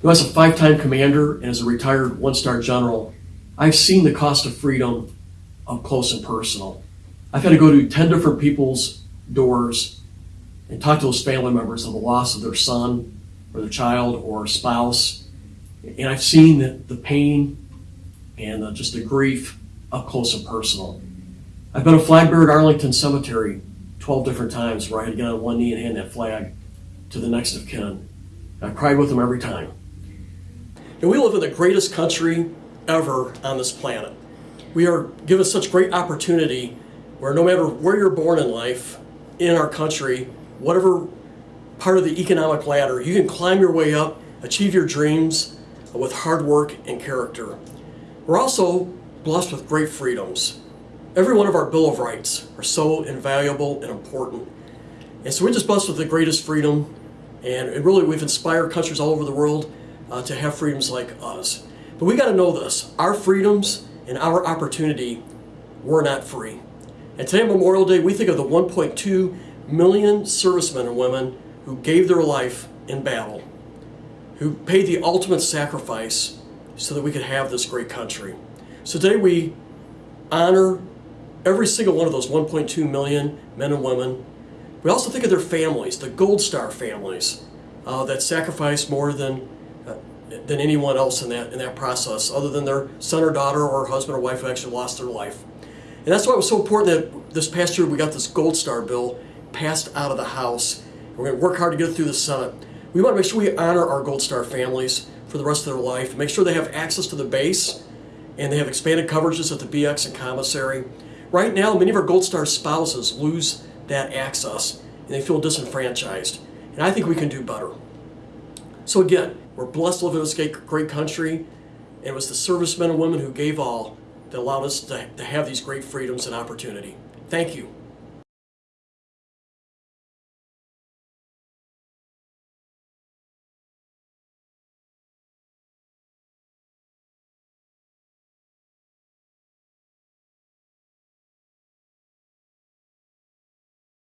You know, as a five-time commander and as a retired one-star general, I've seen the cost of freedom up close and personal. I've had to go to 10 different people's doors and talk to those family members of the loss of their son or their child or spouse. And I've seen the, the pain and uh, just the grief up close and personal. I've been a flag bearer at Arlington Cemetery 12 different times where I had to get on one knee and hand that flag to the next of kin. I cried with them every time. And we live in the greatest country ever on this planet. We are given such great opportunity where no matter where you're born in life, in our country, whatever part of the economic ladder, you can climb your way up, achieve your dreams with hard work and character. We're also blessed with great freedoms. Every one of our Bill of Rights are so invaluable and important. And so we're just blessed with the greatest freedom. And really, we've inspired countries all over the world uh, to have freedoms like us. But we got to know this our freedoms and our opportunity were not free. And today, Memorial Day, we think of the 1.2 million servicemen and women who gave their life in battle, who paid the ultimate sacrifice so that we could have this great country. So today we honor every single one of those 1.2 million men and women. We also think of their families, the Gold Star families, uh, that sacrificed more than uh, than anyone else in that in that process, other than their son or daughter or husband or wife who actually lost their life. And that's why it was so important that this past year we got this Gold Star bill passed out of the House. We're going to work hard to get it through the Senate. We want to make sure we honor our Gold Star families for the rest of their life, make sure they have access to the base, and they have expanded coverages at the BX and commissary. Right now, many of our Gold Star spouses lose that access, and they feel disenfranchised. And I think we can do better. So again, we're blessed to live in this great, country, and it was the servicemen and women who gave all that allowed us to, to have these great freedoms and opportunity. Thank you.